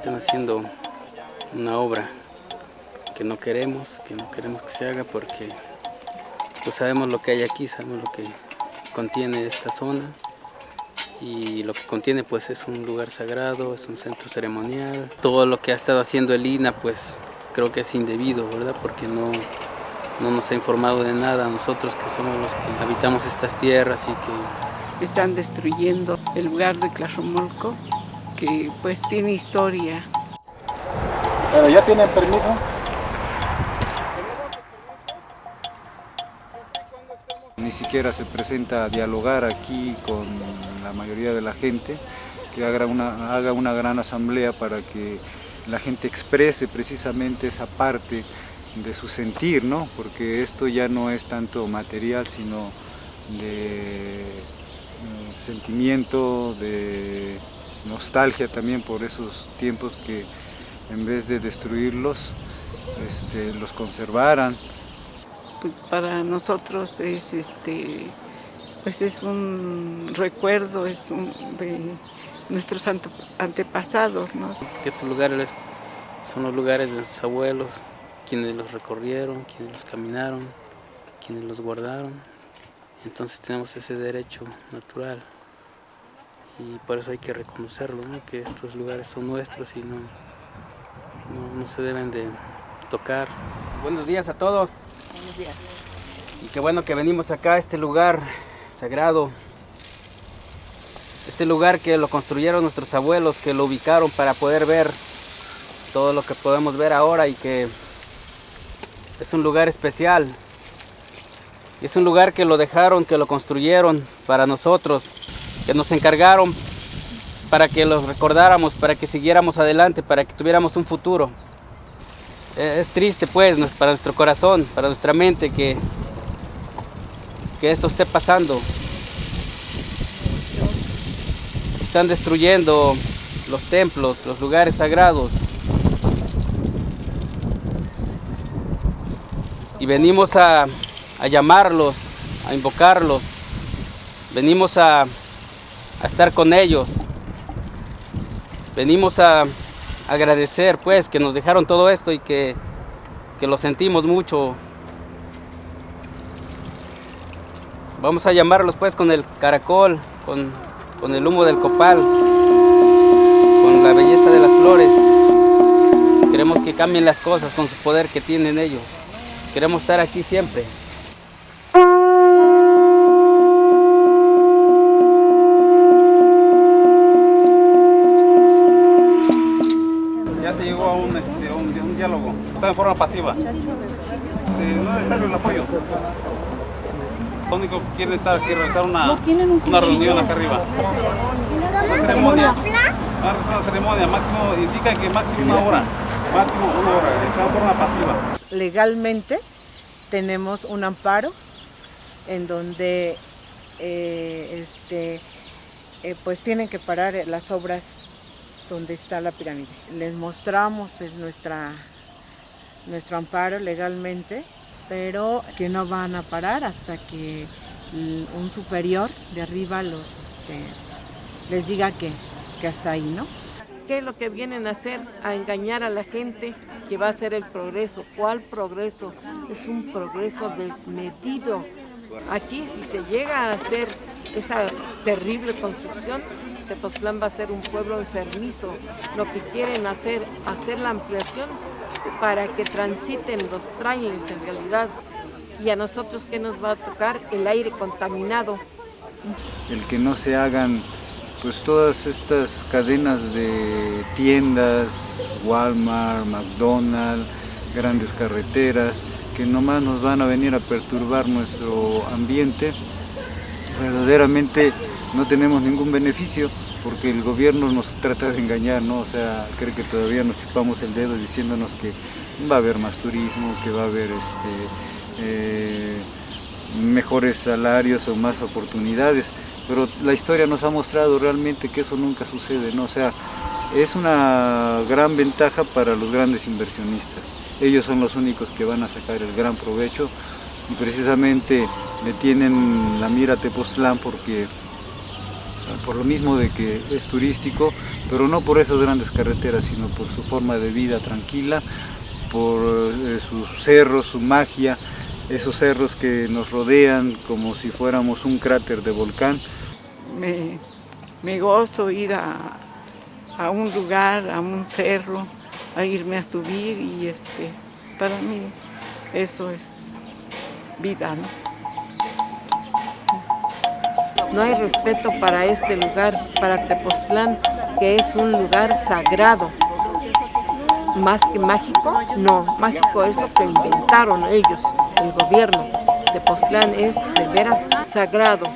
están haciendo una obra que no queremos, que no queremos que se haga porque pues sabemos lo que hay aquí, sabemos lo que contiene esta zona y lo que contiene pues es un lugar sagrado, es un centro ceremonial. Todo lo que ha estado haciendo el INA pues creo que es indebido, ¿verdad? Porque no, no nos ha informado de nada nosotros que somos los que habitamos estas tierras y que... Están destruyendo el lugar de Tlajomolco, que pues tiene historia. Bueno, ¿ya tienen permiso? Ni siquiera se presenta a dialogar aquí con la mayoría de la gente, que haga una, haga una gran asamblea para que la gente exprese precisamente esa parte de su sentir, ¿no? porque esto ya no es tanto material, sino de mm, sentimiento, de nostalgia también por esos tiempos que en vez de destruirlos, este, los conservaran. Pues para nosotros es, este, pues es un recuerdo es un, de nuestros antepasados. ¿no? Estos lugares son los lugares de nuestros abuelos, quienes los recorrieron, quienes los caminaron, quienes los guardaron. Entonces tenemos ese derecho natural y por eso hay que reconocerlo, que estos lugares son nuestros y no, no, se deben de tocar. Buenos días a todos. Buenos días. Y qué bueno que venimos acá a este lugar sagrado. Este lugar que lo construyeron nuestros abuelos, que lo ubicaron para poder ver todo lo que podemos ver ahora y que es un lugar especial. Es un lugar que lo dejaron, que lo construyeron para nosotros, que nos encargaron para que los recordáramos, para que siguiéramos adelante, para que tuviéramos un futuro. Es triste pues para nuestro corazón, para nuestra mente que, que esto esté pasando. Están destruyendo los templos, los lugares sagrados. Y venimos a, a llamarlos, a invocarlos. Venimos a, a estar con ellos. Venimos a agradecer pues que nos dejaron todo esto y que, que lo sentimos mucho. Vamos a llamarlos pues con el caracol, con, con el humo del copal, con la belleza de las flores. Queremos que cambien las cosas con su poder que tienen ellos. Queremos estar aquí siempre. Está en forma pasiva. Este, no es necesario el apoyo. Lo único que quieren estar aquí, realizar una, una reunión acá arriba. Una ceremonia. Una ceremonia, máximo, indica que máximo una hora. Máximo una hora, está en forma pasiva. Legalmente tenemos un amparo en donde eh, este, eh, pues tienen que parar las obras donde está la pirámide. Les mostramos nuestra nuestro amparo legalmente, pero que no van a parar hasta que un superior de arriba los, este, les diga que, que hasta ahí, ¿no? ¿Qué es lo que vienen a hacer? A engañar a la gente que va a ser el progreso. ¿Cuál progreso? Es un progreso desmedido. Aquí si se llega a hacer esa terrible construcción, Tepoztlán va a ser un pueblo enfermizo. Lo que quieren hacer, hacer la ampliación para que transiten los trailers en realidad. Y a nosotros, ¿qué nos va a tocar? El aire contaminado. El que no se hagan pues todas estas cadenas de tiendas, Walmart, McDonald's, grandes carreteras, que nomás nos van a venir a perturbar nuestro ambiente, verdaderamente no tenemos ningún beneficio porque el gobierno nos trata de engañar, ¿no? O sea, cree que todavía nos chupamos el dedo diciéndonos que va a haber más turismo, que va a haber este, eh, mejores salarios o más oportunidades, pero la historia nos ha mostrado realmente que eso nunca sucede, ¿no? O sea, es una gran ventaja para los grandes inversionistas. Ellos son los únicos que van a sacar el gran provecho y precisamente le tienen la mira a Tepoztlán porque por lo mismo de que es turístico, pero no por esas grandes carreteras, sino por su forma de vida tranquila, por eh, sus cerros, su magia, esos cerros que nos rodean como si fuéramos un cráter de volcán. Me, me gozo ir a, a, un lugar, a un cerro, a irme a subir y este, para mí eso es vida. No hay respeto para este lugar, para Tepoztlán, que es un lugar sagrado. Más que mágico, no, mágico es lo que inventaron ellos, el gobierno. Tepoztlán es de veras sagrado.